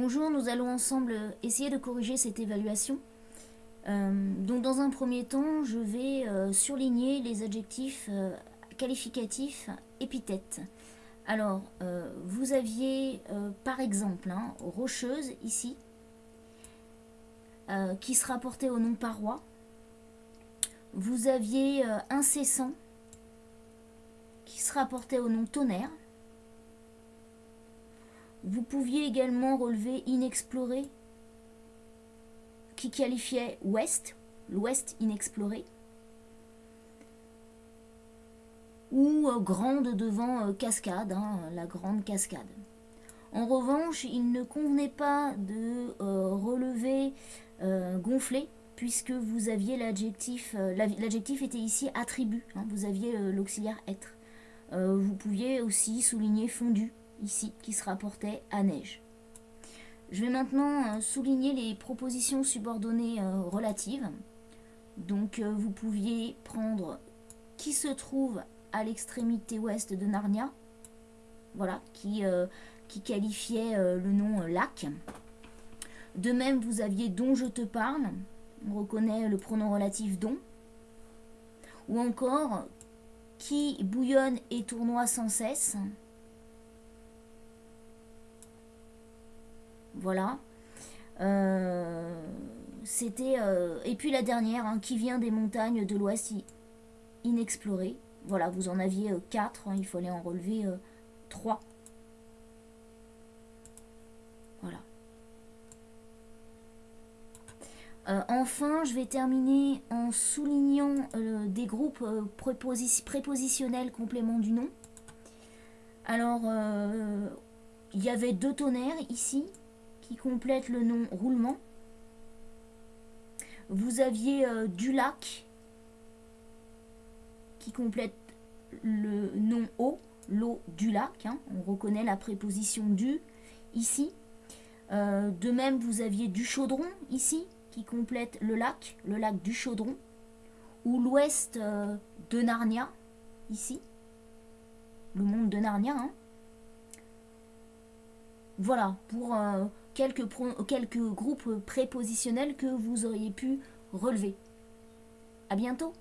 Bonjour, nous allons ensemble essayer de corriger cette évaluation. Euh, donc dans un premier temps, je vais euh, surligner les adjectifs euh, qualificatifs épithètes. Alors, vous aviez par exemple hein, rocheuse ici, qui se rapportait au nom paroi. Vous aviez incessant, qui se rapportait au nom tonnerre. Vous pouviez également relever inexploré, qui qualifiait ouest, l'ouest inexploré, ou euh, grande devant euh, cascade, hein, la grande cascade. En revanche, il ne convenait pas de euh, relever gonflé, puisque vous aviez l'adjectif, l'adjectif était ici attribut, hein, vous aviez l'auxiliaire être. vous pouviez aussi souligner fondu, ici, qui se rapportait à neige. Je vais maintenant euh, souligner les propositions subordonnées euh, relatives. Donc euh, vous pouviez prendre qui se trouve à l'extrémité ouest de Narnia, voilà, qui, qui qualifiait le nom lac. De même, vous aviez dont je te parle, on reconnaît le pronom relatif dont. Ou encore qui bouillonne et tournoie sans cesse, Voilà. Euh, c'était... Euh, et puis la dernière, hein, qui vient des montagnes de l'Ouest inexplorées. Voilà, vous en aviez 4, euh, hein, il fallait en relever 3. Voilà. enfin, je vais terminer en soulignant des groupes prépositionnels complément du nom. Alors, il y avait deux tonnerres ici qui complète le nom roulement. Vous aviez euh, du lac qui complète le nom eau, l'eau du lac. Hein. On reconnaît la préposition du ici. Euh, de même, vous aviez du chaudron ici qui complète le lac, le lac du chaudron. Ou l'ouest euh, de Narnia ici. Le monde de Narnia. Hein. Voilà, pour quelques, quelques groupes prépositionnels que vous auriez pu relever. A bientôt